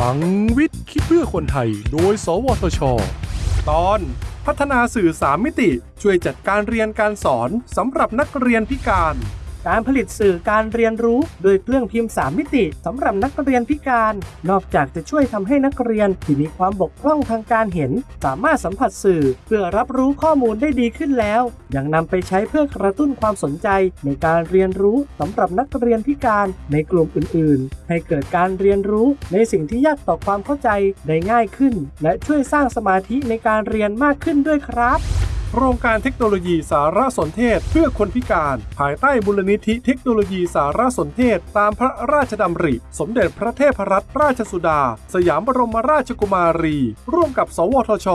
ลังวิทย์คิดเพื่อคนไทย โดย สวทช ตอนพัฒนาสื่อสามมิติช่วยจัดการเรียนการสอนสำหรับนักเรียนพิการ การผลิตสื่อการเรียนรู้ โดยเครื่องพิมพ์ 3 มิติสำหรับนักเรียนพิการ นอกจากจะช่วยทำให้นักเรียนที่มีความบกพร่องทางการเห็น สามารถสัมผัสสื่อ เพื่อรับรู้ข้อมูลได้ดีขึ้นแล้ว ยังนำไปใช้เพื่อกระตุ้นความสนใจในการเรียนรู้สำหรับนักเรียนพิการในกลุ่มอื่น ๆ ให้เกิดการเรียนรู้ในสิ่งที่ยากต่อความเข้าใจได้ง่ายขึ้น และช่วยสร้างสมาธิในการเรียนมากขึ้นด้วยครับ โครงการเทคโนโลยีสารสนเทศเพื่อคนพิการ ภายใต้บุรณิธิเทคโนโลยีสารสนเทศ ตามพระราชดำริ สมเด็จพระเทพรัตนราชสุดา สยามบรมราชกุมารี ร่วมกับ สวทช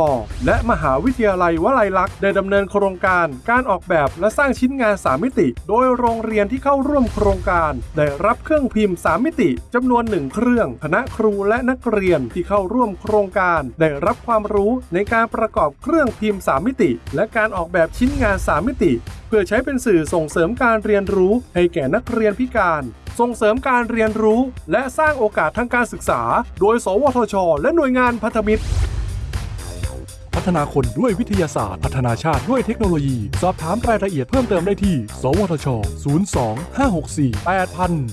และมหาวิทยาลัยวลัยลักษณ์ได้ดำเนินโครงการการออกแบบและสร้างชิ้นงานสามมิติ โดยโรงเรียนที่เข้าร่วมโครงการ ได้รับเครื่องพิมพ์สามมิติจำนวนหนึ่งเครื่องคณะครูและนักเรียนที่เข้าร่วมโครงการ ได้รับความรู้ในการประกอบเครื่องพิมพ์สามมิติ และและการออกแบบชิ้นงาน 3 มิติ เพื่อใช้เป็นสื่อส่งเสริมการเรียนรู้ให้แก่นักเรียนพิการ ส่งเสริมการเรียนรู้ และสร้างโอกาสทางการศึกษา โดย สวทช และหน่วยงานพันธมิตร พัฒนาคนด้วยวิทยาศาสตร์ พัฒนาชาติด้วยเทคโนโลยี สอบถามรายละเอียดเพิ่มเติมได้ที่ สวทช 02 564 8000